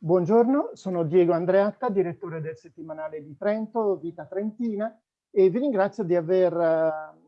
Buongiorno, sono Diego Andreatta, direttore del settimanale di Trento, Vita Trentina, e vi ringrazio di aver uh,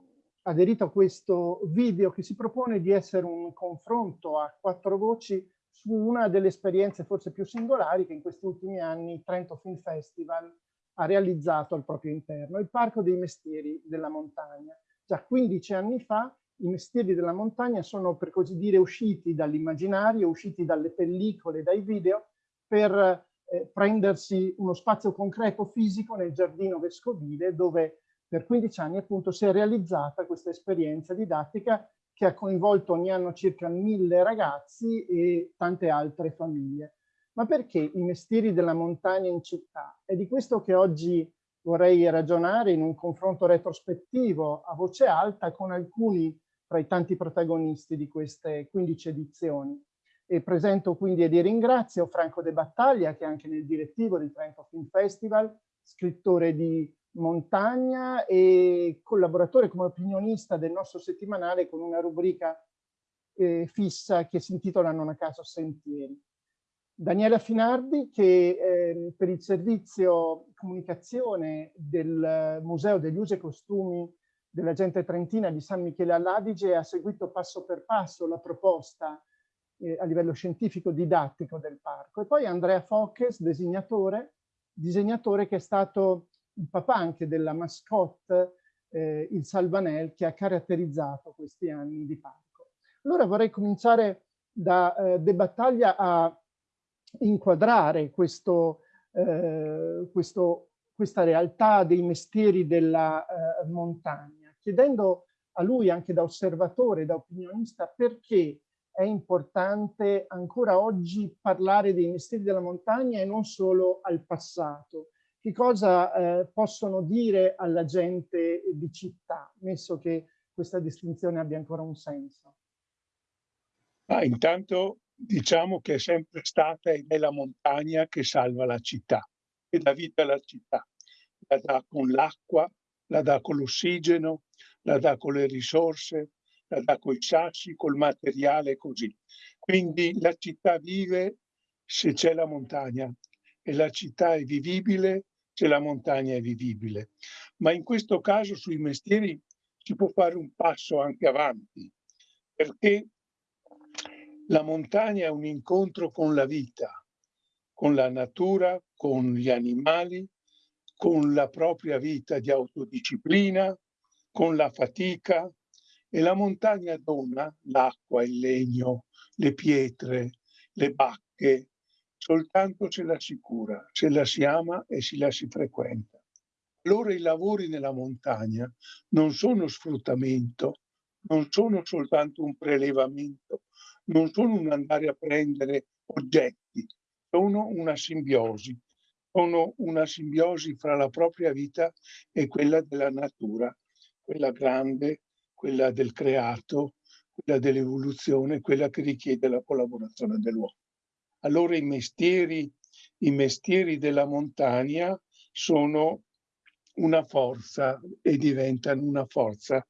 aderito a questo video che si propone di essere un confronto a quattro voci su una delle esperienze forse più singolari che in questi ultimi anni Trento Film Festival ha realizzato al proprio interno, il Parco dei Mestieri della Montagna. Già 15 anni fa i mestieri della montagna sono per così dire usciti dall'immaginario, usciti dalle pellicole, dai video, per eh, prendersi uno spazio concreto fisico nel giardino vescovile dove per 15 anni appunto si è realizzata questa esperienza didattica che ha coinvolto ogni anno circa mille ragazzi e tante altre famiglie. Ma perché i mestieri della montagna in città? È di questo che oggi vorrei ragionare in un confronto retrospettivo a voce alta con alcuni tra i tanti protagonisti di queste 15 edizioni. E presento quindi e di ringrazio Franco De Battaglia, che è anche nel direttivo del Trento Film Festival, scrittore di Montagna e collaboratore come opinionista del nostro settimanale con una rubrica eh, fissa che si intitola Non a caso Sentieri. Daniela Finardi che eh, per il servizio comunicazione del Museo degli Usi e Costumi della gente trentina di San Michele all'Adige ha seguito passo per passo la proposta eh, a livello scientifico didattico del parco. E poi Andrea Foches, disegnatore, disegnatore che è stato il papà anche della mascotte, eh, il Salvanel, che ha caratterizzato questi anni di parco. Allora vorrei cominciare da eh, De Battaglia a inquadrare questo, eh, questo, questa realtà dei mestieri della eh, montagna, chiedendo a lui anche da osservatore, da opinionista, perché è importante ancora oggi parlare dei mestieri della montagna e non solo al passato. Che cosa eh, possono dire alla gente di città, messo che questa distinzione abbia ancora un senso? Ah, intanto diciamo che è sempre stata ed è la montagna che salva la città, che dà vita alla città. La dà con l'acqua, la dà con l'ossigeno, la dà con le risorse, la dà con i sassi, col materiale così. Quindi la città vive se c'è la montagna e la città è vivibile se la montagna è vivibile. Ma in questo caso sui mestieri si può fare un passo anche avanti, perché la montagna è un incontro con la vita, con la natura, con gli animali, con la propria vita di autodisciplina, con la fatica, e la montagna dona l'acqua, il legno, le pietre, le bacche, soltanto se la si cura, se la si ama e se la si frequenta. Allora i lavori nella montagna non sono sfruttamento, non sono soltanto un prelevamento, non sono un andare a prendere oggetti, sono una simbiosi, sono una simbiosi fra la propria vita e quella della natura, quella grande, quella del creato, quella dell'evoluzione, quella che richiede la collaborazione dell'uomo. Allora i mestieri, i mestieri della montagna sono una forza e diventano una forza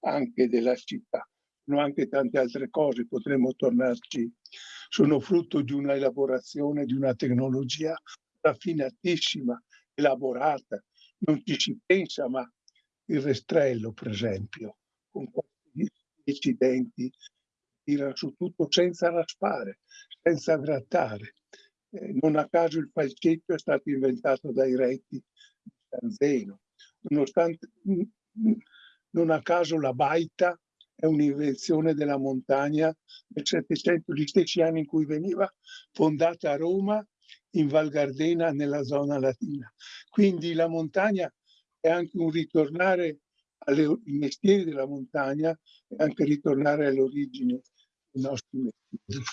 anche della città. Sono anche tante altre cose, potremmo tornarci, sono frutto di una elaborazione, di una tecnologia raffinatissima, elaborata. Non ci si pensa, ma il restrello, per esempio, con questi dieci denti, tira su tutto senza raspare, senza grattare. Eh, non a caso il falcetto è stato inventato dai reti di San Zeno. Nonostante, non a caso la baita è un'invenzione della montagna del Settecento, gli stessi anni in cui veniva fondata a Roma in Val Gardena nella zona latina. Quindi la montagna è anche un ritornare ai mestieri della montagna e anche ritornare alle origini dei nostri mestieri.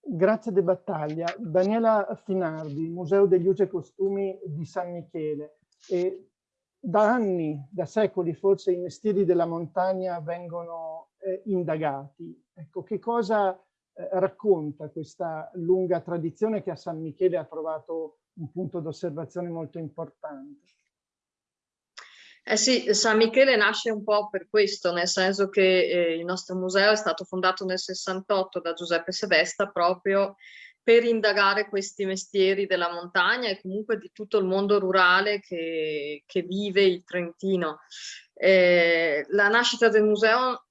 Grazie De Battaglia. Daniela Finardi, Museo degli Usi e Costumi di San Michele. E da anni, da secoli forse, i mestieri della montagna vengono eh, indagati. Ecco, che cosa eh, racconta questa lunga tradizione che a San Michele ha trovato un punto d'osservazione molto importante? Eh sì, San Michele nasce un po' per questo, nel senso che eh, il nostro museo è stato fondato nel 68 da Giuseppe Sebesta proprio per indagare questi mestieri della montagna e comunque di tutto il mondo rurale che, che vive il Trentino. Eh, la nascita del museo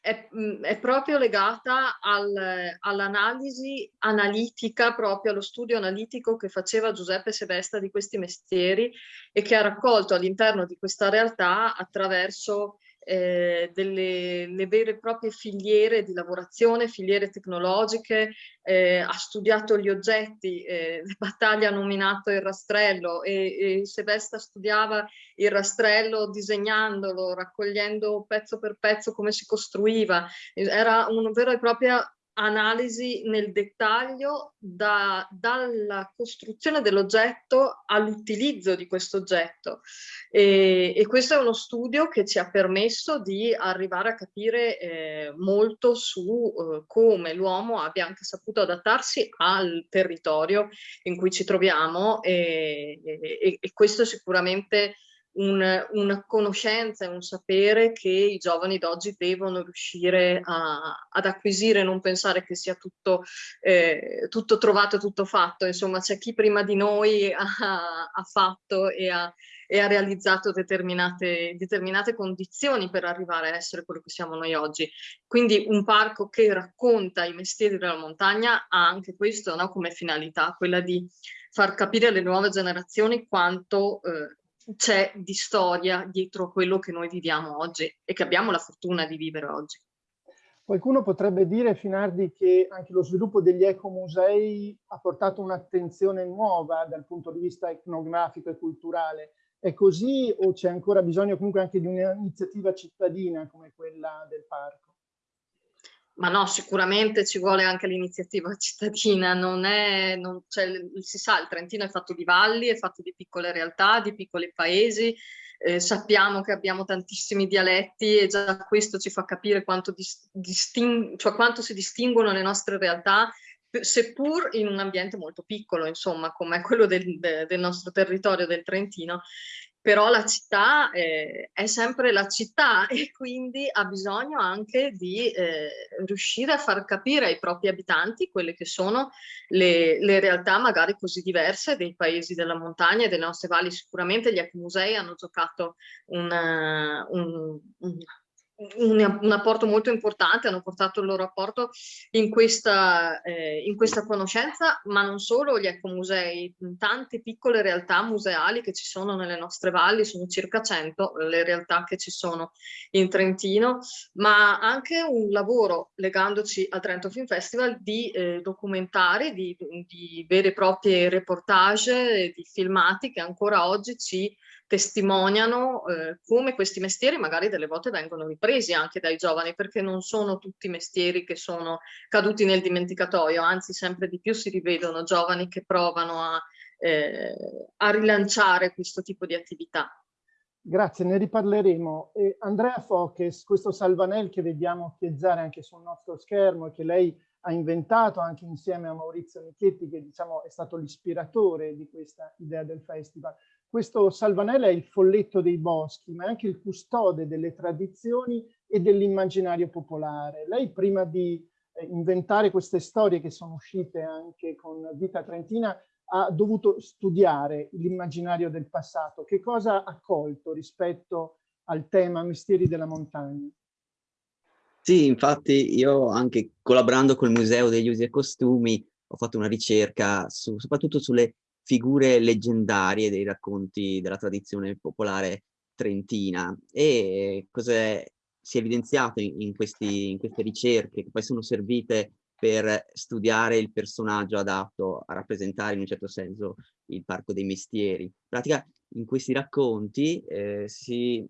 è, è proprio legata al, all'analisi analitica, proprio allo studio analitico che faceva Giuseppe Sebesta di questi mestieri e che ha raccolto all'interno di questa realtà attraverso eh, delle vere e proprie filiere di lavorazione, filiere tecnologiche, eh, ha studiato gli oggetti, eh, Battaglia ha nominato il rastrello e, e Sebesta studiava il rastrello disegnandolo, raccogliendo pezzo per pezzo come si costruiva, era una vera e propria analisi nel dettaglio da, dalla costruzione dell'oggetto all'utilizzo di questo oggetto. E, e, questo è uno studio che ci ha permesso di arrivare a capire eh, molto su eh, come l'uomo abbia anche saputo adattarsi al territorio in cui ci troviamo e, e, e questo sicuramente un, una conoscenza e un sapere che i giovani d'oggi devono riuscire a, ad acquisire, non pensare che sia tutto, eh, tutto trovato, tutto fatto, insomma c'è chi prima di noi ha, ha fatto e ha, e ha realizzato determinate, determinate condizioni per arrivare a essere quello che siamo noi oggi. Quindi un parco che racconta i mestieri della montagna ha anche questo no, come finalità, quella di far capire alle nuove generazioni quanto eh, c'è di storia dietro quello che noi viviamo oggi e che abbiamo la fortuna di vivere oggi. Qualcuno potrebbe dire, Finardi, che anche lo sviluppo degli ecomusei ha portato un'attenzione nuova dal punto di vista etnografico e culturale. È così o c'è ancora bisogno comunque anche di un'iniziativa cittadina come quella del parco? Ma no, sicuramente ci vuole anche l'iniziativa cittadina, non è, non, cioè, si sa, il Trentino è fatto di valli, è fatto di piccole realtà, di piccoli paesi, eh, sappiamo che abbiamo tantissimi dialetti e già questo ci fa capire quanto, cioè quanto si distinguono le nostre realtà, seppur in un ambiente molto piccolo, insomma, come quello del, del nostro territorio del Trentino, però la città eh, è sempre la città e quindi ha bisogno anche di eh, riuscire a far capire ai propri abitanti quelle che sono le, le, realtà magari così diverse dei paesi della montagna e delle nostre valli. Sicuramente gli ecomusei hanno giocato un, un, un, un, apporto molto importante, hanno portato il loro apporto in questa, eh, in questa conoscenza, ma non solo gli ecomusei, tante piccole realtà museali che ci sono nelle nostre valli, sono circa 100 le realtà che ci sono in Trentino, ma anche un lavoro, legandoci al Trento Film Festival, di eh, documentari, di, di vere e proprie reportage, di filmati che ancora oggi ci testimoniano eh, come questi mestieri magari delle volte vengono ripresi anche dai giovani perché non sono tutti mestieri che sono caduti nel dimenticatoio, anzi sempre di più si rivedono giovani che provano a, eh, a rilanciare questo tipo di attività. Grazie, ne riparleremo. E Andrea Foches, questo Salvanel che vediamo chieggiare anche sul nostro schermo e che lei ha inventato anche insieme a Maurizio Michetti, che diciamo è stato l'ispiratore di questa idea del festival. Questo Salvanella è il folletto dei boschi, ma è anche il custode delle tradizioni e dell'immaginario popolare. Lei prima di eh, inventare queste storie che sono uscite anche con Vita Trentina ha dovuto studiare l'immaginario del passato. Che cosa ha colto rispetto al tema Mestieri della montagna? Sì, infatti io anche collaborando col Museo degli Usi e Costumi ho fatto una ricerca su, soprattutto sulle figure leggendarie dei racconti della tradizione popolare trentina e cosa si è evidenziato in, in, questi, in queste ricerche che poi sono servite per studiare il personaggio adatto a rappresentare in un certo senso il parco dei mestieri. In pratica in questi racconti eh, si,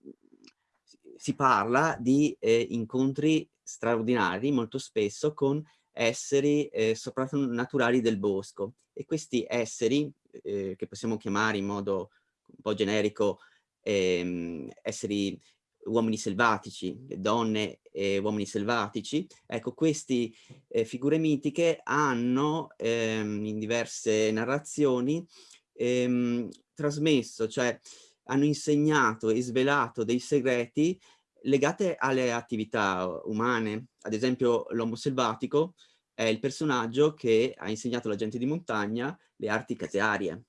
si, parla di eh, incontri straordinari molto spesso con esseri eh, soprannaturali del bosco e questi esseri eh, che possiamo chiamare in modo un po' generico ehm, esseri uomini selvatici, donne e uomini selvatici, ecco queste eh, figure mitiche hanno ehm, in diverse narrazioni ehm, trasmesso, cioè hanno insegnato e svelato dei segreti legati alle attività umane, ad esempio l'uomo selvatico è il personaggio che ha insegnato alla gente di montagna le arti casearie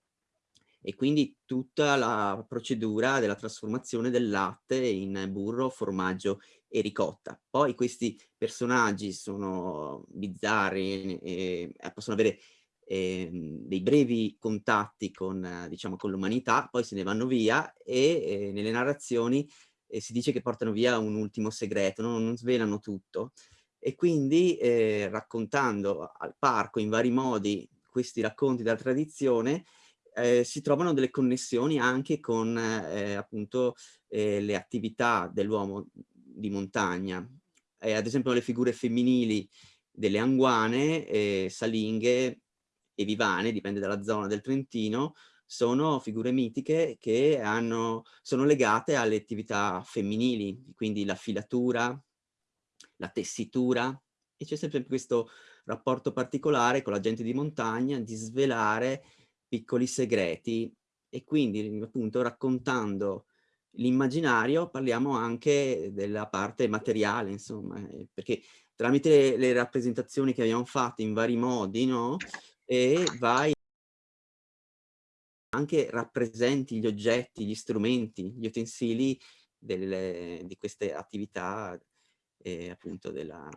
e quindi tutta la procedura della trasformazione del latte in burro, formaggio e ricotta. Poi questi personaggi sono bizzarri e possono avere eh, dei brevi contatti con, diciamo, con l'umanità, poi se ne vanno via e eh, nelle narrazioni eh, si dice che portano via un ultimo segreto, no? non svelano tutto. E quindi eh, raccontando al parco in vari modi questi racconti della tradizione, eh, si trovano delle connessioni anche con eh, appunto eh, le attività dell'uomo di montagna. Eh, ad esempio le figure femminili delle anguane, eh, salinghe e vivane, dipende dalla zona del Trentino, sono figure mitiche che hanno, sono legate alle attività femminili, quindi la filatura, la tessitura, e c'è sempre questo rapporto particolare con la gente di montagna di svelare piccoli segreti e quindi appunto raccontando l'immaginario parliamo anche della parte materiale, insomma, eh, perché tramite le rappresentazioni che abbiamo fatto in vari modi, no? E vai anche rappresenti gli oggetti, gli strumenti, gli utensili delle, di queste attività eh, appunto della...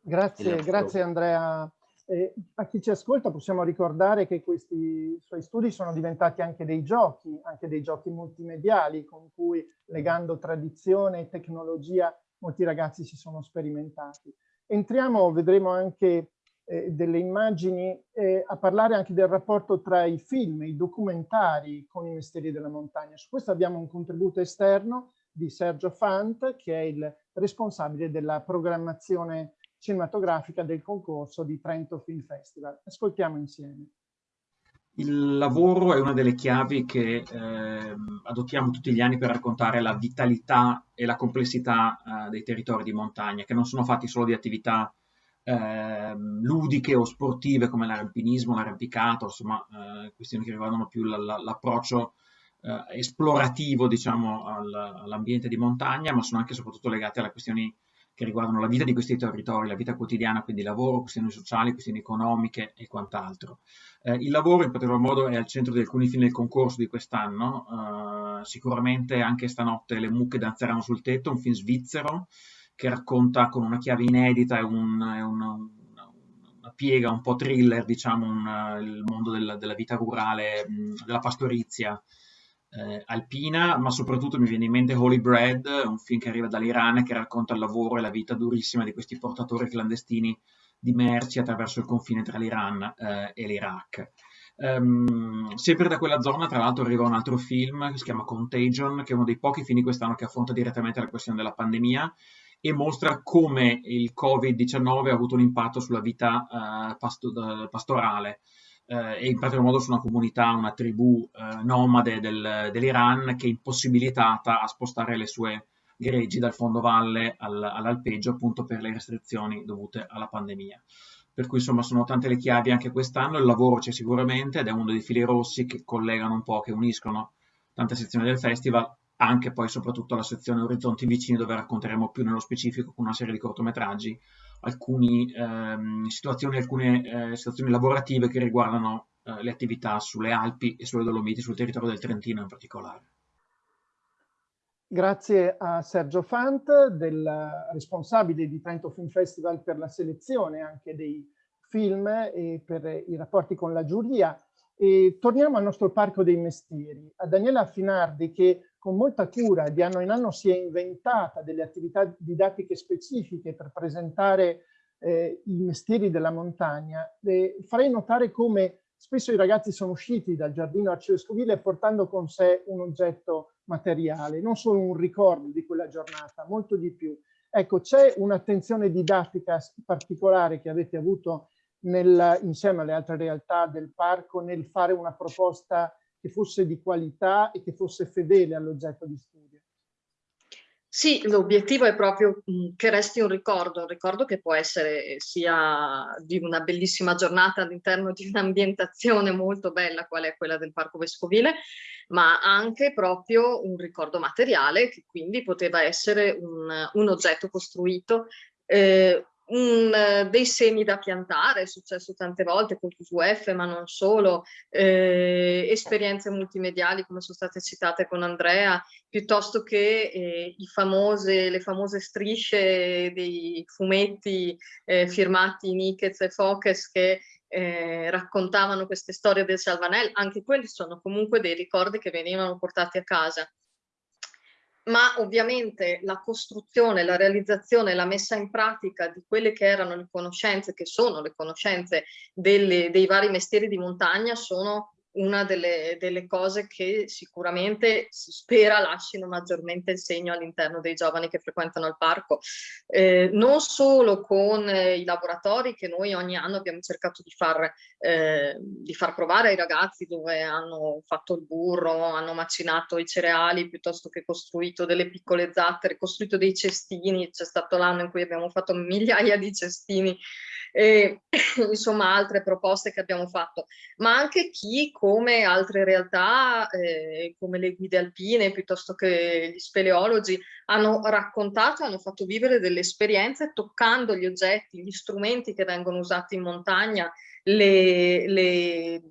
Grazie, della grazie Andrea eh, a chi ci ascolta possiamo ricordare che questi suoi studi sono diventati anche dei giochi, anche dei giochi multimediali con cui legando tradizione e tecnologia molti ragazzi si sono sperimentati. Entriamo, vedremo anche eh, delle immagini, eh, a parlare anche del rapporto tra i film, i documentari con i mestieri della montagna. Su questo abbiamo un contributo esterno di Sergio Fant, che è il responsabile della programmazione cinematografica del concorso di Trento Film Festival. Ascoltiamo insieme. Il lavoro è una delle chiavi che eh, adottiamo tutti gli anni per raccontare la vitalità e la complessità eh, dei territori di montagna, che non sono fatti solo di attività eh, ludiche o sportive come l'aralpinismo, l'arrampicato, insomma eh, questioni che riguardano più l'approccio eh, esplorativo diciamo, all'ambiente di montagna, ma sono anche e soprattutto legate alle questioni che riguardano la vita di questi territori, la vita quotidiana, quindi lavoro, questioni sociali, questioni economiche e quant'altro. Eh, il lavoro in particolar modo è al centro di alcuni film del concorso di quest'anno, eh, sicuramente anche stanotte Le mucche danzeranno sul tetto, un film svizzero che racconta con una chiave inedita e un, una, una, piega un po' thriller, diciamo, un, il mondo del, della vita rurale, della pastorizia, eh, alpina, ma soprattutto mi viene in mente Holy Bread, un film che arriva dall'Iran e che racconta il lavoro e la vita durissima di questi portatori clandestini di merci attraverso il confine tra l'Iran eh, e l'Iraq. Um, sempre da quella zona, tra l'altro, arriva un altro film che si chiama Contagion, che è uno dei pochi film di quest'anno che affronta direttamente la questione della pandemia e mostra come il Covid-19 ha avuto un impatto sulla vita uh, pasto pastorale eh, e in particolar modo su una comunità, una tribù eh, nomade del, dell'Iran che è impossibilitata a spostare le sue greggi dal fondovalle al, all'alpeggio appunto per le restrizioni dovute alla pandemia. Per cui insomma sono tante le chiavi anche quest'anno, il lavoro c'è sicuramente ed è uno dei fili rossi che collegano un po', che uniscono tante sezioni del festival, anche poi soprattutto la sezione Orizzonti Vicini dove racconteremo più nello specifico con una serie di cortometraggi alcune ehm, situazioni, alcune eh, situazioni lavorative che riguardano eh, le attività sulle Alpi e sulle Dolomiti, sul territorio del Trentino in particolare. Grazie a Sergio Fant, del responsabile di Trento Film Festival per la selezione anche dei film e per i rapporti con la giuria. E torniamo al nostro parco dei mestieri, a Daniela Finardi che con molta cura di anno in anno si è inventata delle attività didattiche specifiche per presentare eh, i mestieri della montagna. E farei notare come spesso i ragazzi sono usciti dal giardino arcivescovile portando con sé un oggetto materiale, non solo un ricordo di quella giornata, molto di più. Ecco, c'è un'attenzione didattica particolare che avete avuto nel, insieme alle altre realtà del parco nel fare una proposta che fosse di qualità e che fosse fedele all'oggetto di studio. Sì, l'obiettivo è proprio mm, che resti un ricordo, un ricordo che può essere sia di una bellissima giornata all'interno di un'ambientazione molto bella, qual è quella del Parco Vescovile, ma anche proprio un ricordo materiale che quindi poteva essere un, un oggetto costruito eh, un, eh, dei semi da piantare, è successo tante volte con QVF, ma non solo, eh, esperienze multimediali come sono state citate con Andrea, piuttosto che eh, famose, le famose strisce dei fumetti eh, firmati Nickets e Focus che eh, raccontavano queste storie del Salvanel, anche quelli sono comunque dei ricordi che venivano portati a casa ma ovviamente la costruzione, la realizzazione, la messa in pratica di quelle che erano le conoscenze, che sono le conoscenze delle, dei vari mestieri di montagna, sono una delle, delle, cose che sicuramente si spera lasciano maggiormente il segno all'interno dei giovani che frequentano il parco. Eh, non solo con eh, i laboratori che noi ogni anno abbiamo cercato di far, eh, di far provare ai ragazzi dove hanno fatto il burro, hanno macinato i cereali piuttosto che costruito delle piccole zattere, costruito dei cestini, c'è stato l'anno in cui abbiamo fatto migliaia di cestini e insomma altre proposte che abbiamo fatto, ma anche chi come altre realtà eh, come le guide alpine piuttosto che gli speleologi hanno raccontato, hanno fatto vivere delle esperienze toccando gli oggetti, gli strumenti che vengono usati in montagna, le, le,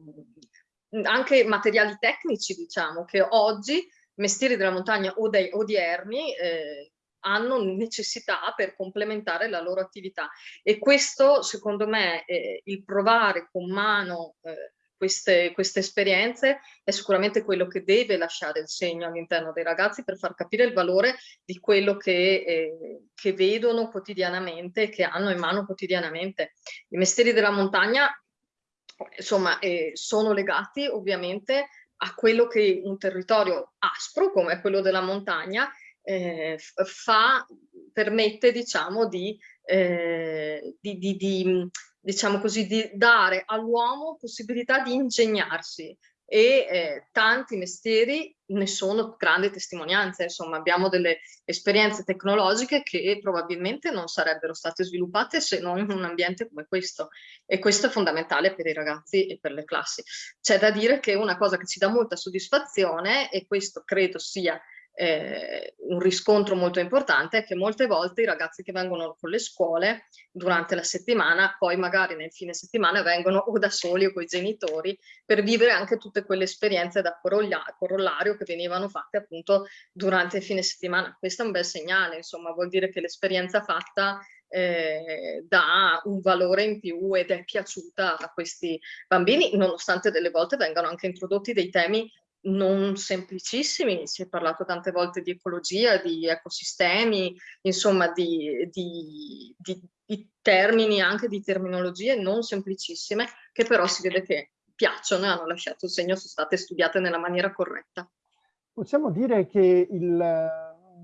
anche materiali tecnici diciamo che oggi mestieri della montagna odierni eh, hanno necessità per complementare la loro attività e questo secondo me eh, il provare con mano eh, queste, queste, esperienze è sicuramente quello che deve lasciare il segno all'interno dei ragazzi per far capire il valore di quello che, eh, che vedono quotidianamente, che hanno in mano quotidianamente. I mestieri della montagna insomma eh, sono legati ovviamente a quello che un territorio aspro come quello della montagna eh, fa, permette diciamo di, eh, di, di, di, diciamo così, di dare all'uomo possibilità di ingegnarsi e eh, tanti mestieri ne sono grandi testimonianze, insomma abbiamo delle esperienze tecnologiche che probabilmente non sarebbero state sviluppate se non in un ambiente come questo e questo è fondamentale per i ragazzi e per le classi. C'è da dire che una cosa che ci dà molta soddisfazione e questo credo sia eh, un riscontro molto importante è che molte volte i ragazzi che vengono con le scuole durante la settimana, poi magari nel fine settimana vengono o da soli o con i genitori per vivere anche tutte quelle esperienze da corollario che venivano fatte appunto durante il fine settimana. Questo è un bel segnale, insomma vuol dire che l'esperienza fatta eh, dà un valore in più ed è piaciuta a questi bambini, nonostante delle volte vengano anche introdotti dei temi non semplicissimi, si è parlato tante volte di ecologia, di ecosistemi, insomma di, di, di, di termini, anche di terminologie non semplicissime, che però si vede che piacciono e hanno lasciato il segno, sono state studiate nella maniera corretta. Possiamo dire che il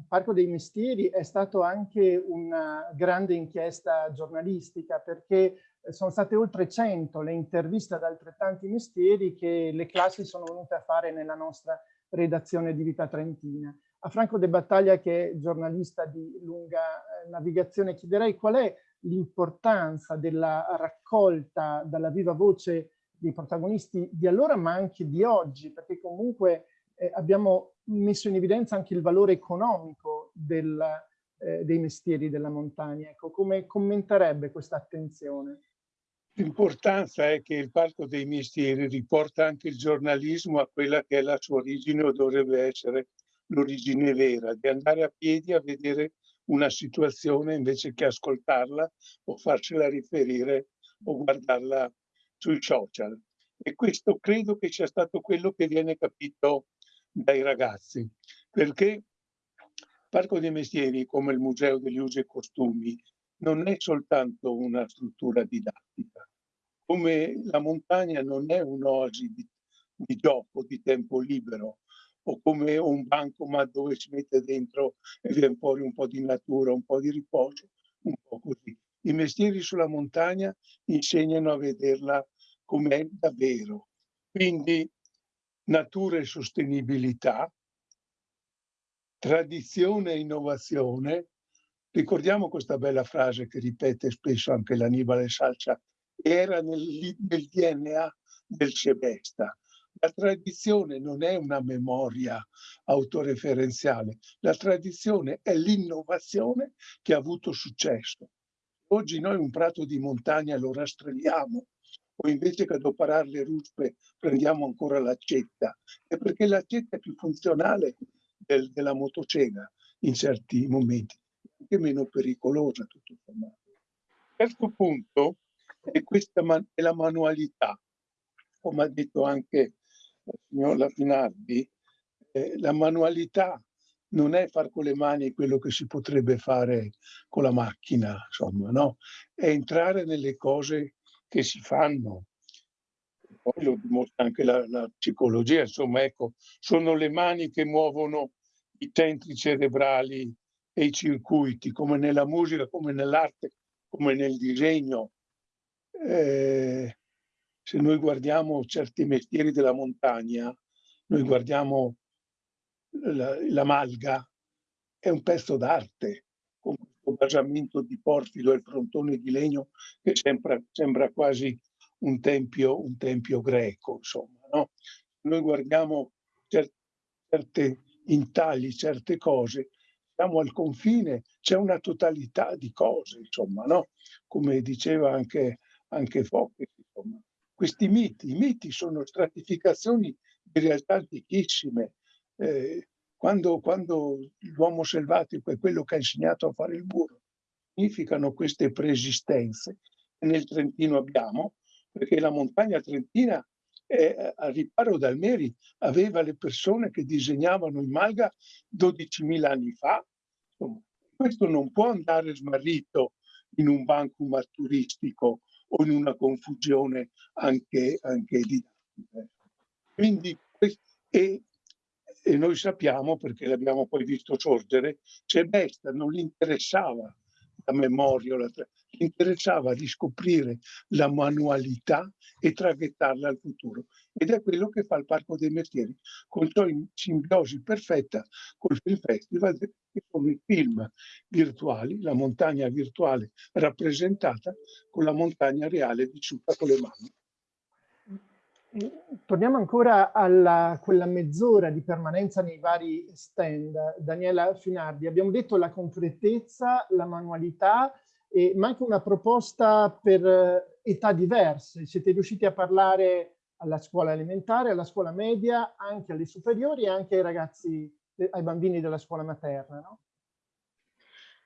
Parco dei Mestieri è stato anche una grande inchiesta giornalistica perché sono state oltre 100 le interviste ad altrettanti mestieri che le classi sono venute a fare nella nostra redazione di Vita Trentina. A Franco De Battaglia, che è giornalista di lunga eh, navigazione, chiederei qual è l'importanza della raccolta dalla viva voce dei protagonisti di allora, ma anche di oggi, perché comunque eh, abbiamo messo in evidenza anche il valore economico del, eh, dei mestieri della montagna. Ecco, come commenterebbe questa attenzione? L'importanza è che il Parco dei Mestieri riporta anche il giornalismo a quella che è la sua origine o dovrebbe essere l'origine vera, di andare a piedi a vedere una situazione invece che ascoltarla o farcela riferire o guardarla sui social. E questo credo che sia stato quello che viene capito dai ragazzi, perché il Parco dei Mestieri, come il Museo degli Usi e Costumi, non è soltanto una struttura didattica, come la montagna non è un'oasi di, di gioco, di tempo libero, o come un bancomat dove si mette dentro e viene fuori un po' di natura, un po' di riposo, un po' così. I mestieri sulla montagna insegnano a vederla com'è davvero. Quindi natura e sostenibilità, tradizione e innovazione, Ricordiamo questa bella frase che ripete spesso anche l'Annibale Salcia, era nel, nel DNA del Sebesta. La tradizione non è una memoria autoreferenziale, la tradizione è l'innovazione che ha avuto successo. oggi noi un prato di montagna lo rastrelliamo o invece che adoperare le ruspe prendiamo ancora l'accetta, è perché l'accetta è più funzionale del, della motocega in certi momenti, è meno pericolosa tutto sommato. Terzo punto è, questa è la manualità, come ha detto anche la signora Finardi, eh, la manualità non è far con le mani quello che si potrebbe fare con la macchina, insomma, no? È entrare nelle cose che si fanno. Poi lo dimostra anche la, la psicologia, insomma, ecco, sono le mani che muovono i centri cerebrali e i circuiti, come nella musica, come nell'arte, come nel disegno. Eh, se noi guardiamo certi mestieri della montagna, noi guardiamo la, la malga, è un pezzo d'arte, con questo basamento di porfido e il frontone di legno che sembra, sembra quasi un tempio, un tempio greco, insomma. No? Noi guardiamo certe, certe intagli, certe cose, siamo al confine, c'è una totalità di cose, insomma, no? Come diceva anche, anche Focke, insomma. Questi miti, i miti sono stratificazioni di realtà antichissime. Eh, quando, quando l'uomo selvatico è quello che ha insegnato a fare il muro, significano queste preesistenze nel Trentino abbiamo, perché la montagna trentina eh, al riparo dal Meri aveva le persone che disegnavano in Malga 12.000 anni fa. Questo non può andare smarrito in un banco turistico o in una confusione anche, anche didattica. Quindi, e, e noi sappiamo, perché l'abbiamo poi visto sorgere, c'è Besta, non gli interessava la memoria, la interessava riscoprire la manualità e traghettarla al futuro. Ed è quello che fa il Parco dei Mestieri, con ciò in simbiosi perfetta col Film Festival, che sono i film virtuali, la montagna virtuale rappresentata con la montagna reale vissuta con le mani. Torniamo ancora a quella mezz'ora di permanenza nei vari stand. Daniela Finardi, abbiamo detto la concretezza, la manualità, e, ma anche una proposta per eh, età diverse. Siete riusciti a parlare alla scuola elementare, alla scuola media, anche alle superiori e anche ai ragazzi, eh, ai bambini della scuola materna, no?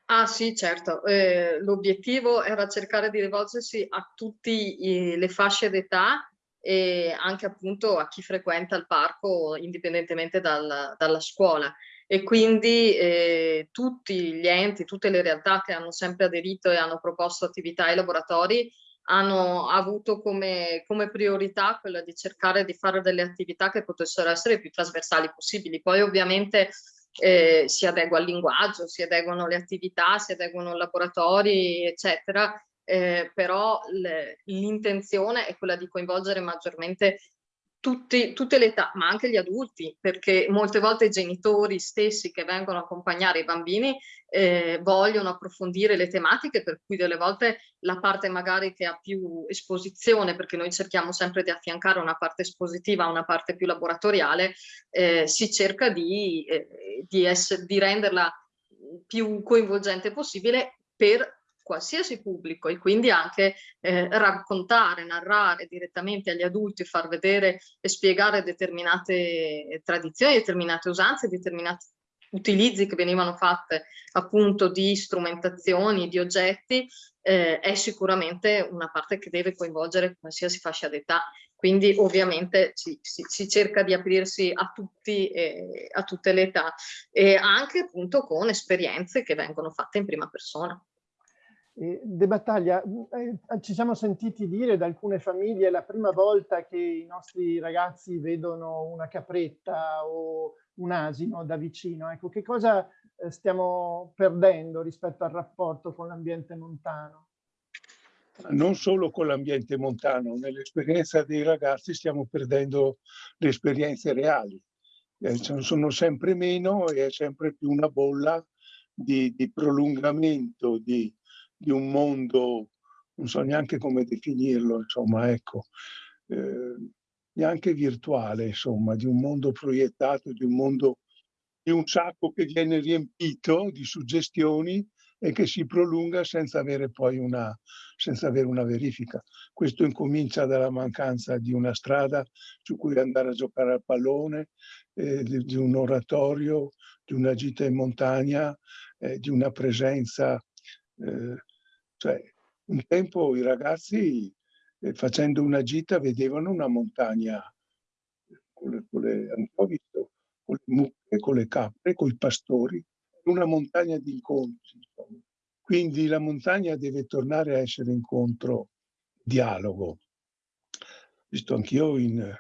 Ah sì, certo. Eh, L'obiettivo era cercare di rivolgersi a tutte le fasce d'età e anche appunto a chi frequenta il parco indipendentemente dal, dalla scuola e quindi eh, tutti gli enti, tutte le realtà che hanno sempre aderito e hanno proposto attività e laboratori hanno avuto come, come, priorità quella di cercare di fare delle attività che potessero essere più trasversali possibili. Poi ovviamente eh, si adegua al linguaggio, si adeguano le attività, si adeguano i laboratori, eccetera, eh, però l'intenzione è quella di coinvolgere maggiormente tutti, tutte le età, ma anche gli adulti, perché molte volte i genitori stessi che vengono a accompagnare i bambini eh, vogliono approfondire le tematiche, per cui delle volte la parte magari che ha più esposizione, perché noi cerchiamo sempre di affiancare una parte espositiva a una parte più laboratoriale, eh, si cerca di, eh, di, di renderla più coinvolgente possibile per qualsiasi pubblico e quindi anche eh, raccontare, narrare direttamente agli adulti, far vedere e spiegare determinate tradizioni, determinate usanze, determinati utilizzi che venivano fatte appunto di strumentazioni, di oggetti, eh, è sicuramente una parte che deve coinvolgere qualsiasi fascia d'età. Quindi ovviamente si, si, si, cerca di aprirsi a, tutti, eh, a tutte le età e anche appunto con esperienze che vengono fatte in prima persona. De Battaglia, eh, ci siamo sentiti dire da alcune famiglie la prima volta che i nostri ragazzi vedono una capretta o un asino da vicino. Ecco, che cosa eh, stiamo perdendo rispetto al rapporto con l'ambiente montano? Non solo con l'ambiente montano, nell'esperienza dei ragazzi stiamo perdendo le esperienze reali. Eh, sono sempre meno e è sempre più una bolla di, di prolungamento, di, di un mondo, non so neanche come definirlo, insomma, ecco, eh, neanche virtuale, insomma, di un mondo proiettato, di un mondo, di un sacco che viene riempito di suggestioni e che si prolunga senza avere poi una, senza avere una verifica. Questo incomincia dalla mancanza di una strada su cui andare a giocare al pallone, eh, di, di, un oratorio, di una gita in montagna, eh, di una presenza. Eh, cioè, un tempo i ragazzi eh, facendo una gita vedevano una montagna con le, con le, visto, con le mucche, con le capre, con i pastori, una montagna di incontri. Quindi la montagna deve tornare a essere incontro, dialogo. Visto anch'io in,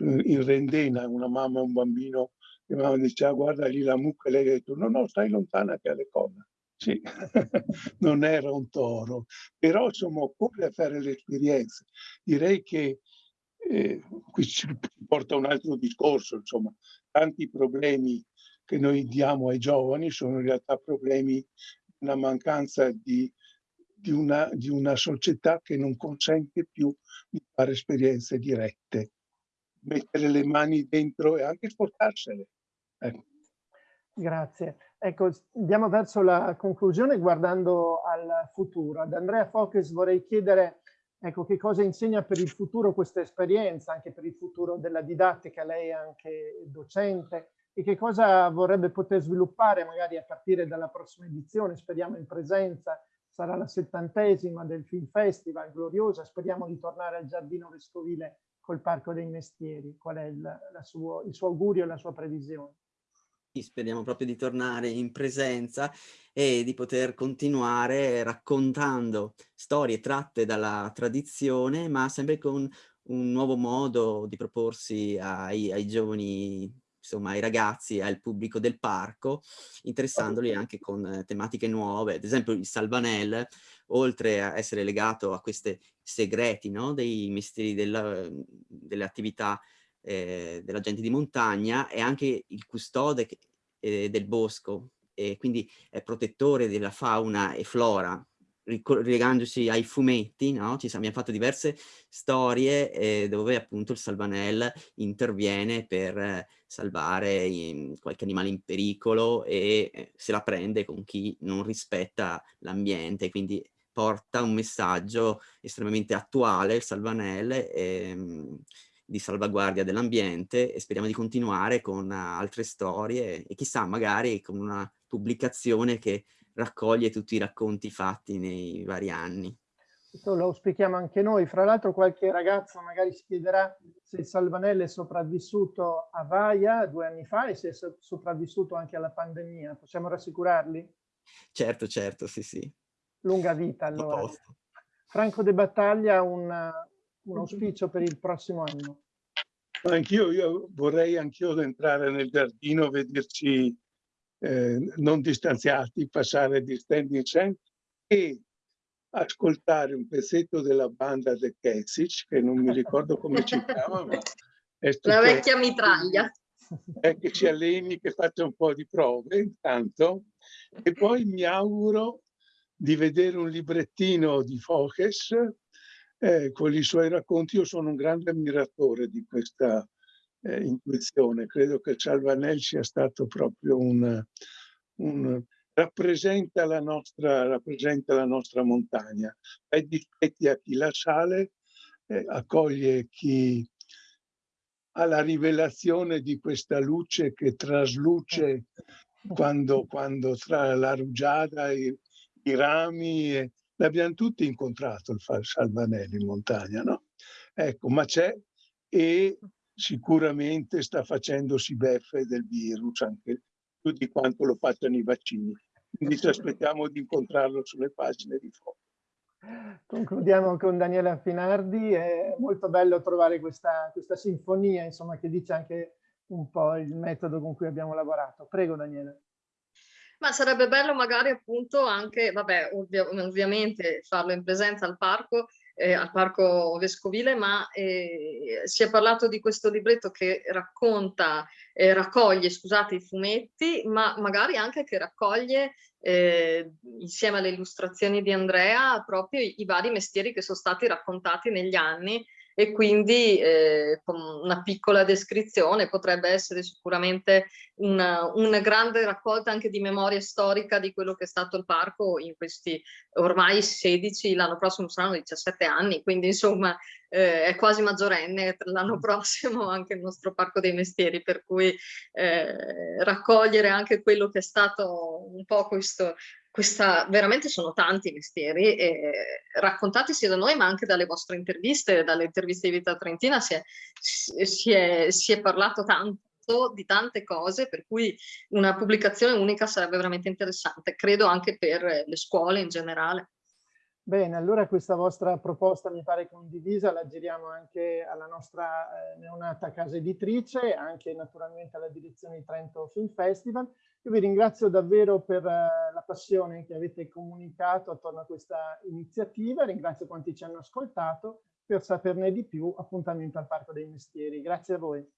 in Rendena una mamma e un bambino, e mamma diceva guarda lì la mucca e lei ha detto no no stai lontana che ha le corna. Sì, non era un toro, però insomma occorre fare le esperienze. Direi che eh, qui ci porta un altro discorso, insomma, tanti problemi che noi diamo ai giovani sono in realtà problemi di una mancanza di, di, una, di una società che non consente più di fare esperienze dirette, mettere le mani dentro e anche sportarsene. Ecco. Grazie. Ecco, andiamo verso la conclusione guardando al futuro. Ad Andrea Focus vorrei chiedere ecco, che cosa insegna per il futuro questa esperienza, anche per il futuro della didattica, lei è anche docente, e che cosa vorrebbe poter sviluppare magari a partire dalla prossima edizione, speriamo in presenza, sarà la settantesima del Film Festival, gloriosa, speriamo di tornare al Giardino Vescovile col Parco dei Mestieri, qual è il, suo, il suo augurio e la sua previsione? Speriamo proprio di tornare in presenza e di poter continuare raccontando storie tratte dalla tradizione, ma sempre con un nuovo modo di proporsi ai, ai giovani insomma ai ragazzi, al pubblico del parco, interessandoli anche con tematiche nuove. Ad esempio il Salvanel, oltre a essere legato a questi segreti no? dei mestieri della, delle attività eh, della gente di montagna, è anche il custode eh, del bosco e quindi è protettore della fauna e flora riegandosi ai fumetti, no? Ci abbiamo fatto diverse storie eh, dove appunto il Salvanel interviene per eh, salvare in, qualche animale in pericolo e eh, se la prende con chi non rispetta l'ambiente, quindi porta un messaggio estremamente attuale, il Salvanel, ehm, di salvaguardia dell'ambiente e speriamo di continuare con altre storie e chissà magari con una pubblicazione che raccoglie tutti i racconti fatti nei vari anni. Questo lo auspichiamo anche noi. Fra l'altro qualche ragazzo magari si chiederà se il Salvanello è sopravvissuto a Vaia due anni fa e se è sopravvissuto anche alla pandemia. Possiamo rassicurarli? Certo, certo, sì, sì. Lunga vita allora. Franco De Battaglia, un, un auspicio per il prossimo anno. Anch'io vorrei anch'io entrare nel giardino, vederci eh, non distanziati, passare di stand in stand e ascoltare un pezzetto della banda The Kessic, che non mi ricordo come si chiama. Ma La vecchia mitraglia. È che ci alleni, che faccia un po' di prove intanto. E poi mi auguro di vedere un librettino di Focus eh, con i suoi racconti. Io sono un grande ammiratore di questa eh, intuizione. Credo che Salvanel sia stato proprio un, un rappresenta, la nostra, rappresenta la nostra montagna. È dispetti a chi la sale, eh, accoglie chi ha la rivelazione di questa luce che trasluce quando, quando tra la rugiada, i, i rami, e, l'abbiamo tutti incontrato il Salvanelli in montagna, no? Ecco, ma c'è e sicuramente sta facendosi beffe del virus, anche più di quanto lo facciano i vaccini. Quindi ci aspettiamo di incontrarlo sulle pagine di foto. Concludiamo con Daniela Finardi, è molto bello trovare questa, questa sinfonia, insomma, che dice anche un po' il metodo con cui abbiamo lavorato. Prego Daniela. Ma sarebbe bello magari appunto anche, vabbè, ovvia ovviamente farlo in presenza al parco, eh, al Parco Vescovile, ma eh, si è parlato di questo libretto che racconta, eh, raccoglie, scusate, i fumetti, ma magari anche che raccoglie eh, insieme alle illustrazioni di Andrea proprio i, i, vari mestieri che sono stati raccontati negli anni e quindi eh, con una piccola descrizione potrebbe essere sicuramente una, una, grande raccolta anche di memoria storica di quello che è stato il parco in questi ormai 16, l'anno prossimo saranno 17 anni, quindi insomma eh, è quasi maggiorenne l'anno prossimo anche il nostro parco dei mestieri, per cui eh, raccogliere anche quello che è stato un po' questo, questa, veramente sono tanti mestieri e raccontati sia da noi ma anche dalle vostre interviste, dalle interviste di Vita Trentina si è, si è, si è parlato tanto di tante cose per cui una pubblicazione unica sarebbe veramente interessante, credo anche per le scuole in generale. Bene, allora questa vostra proposta mi pare condivisa, la giriamo anche alla nostra eh, neonata casa editrice, anche naturalmente alla direzione di Trento Film Festival. Io vi ringrazio davvero per eh, la passione che avete comunicato attorno a questa iniziativa, ringrazio quanti ci hanno ascoltato, per saperne di più appuntamento al Parco dei Mestieri. Grazie a voi.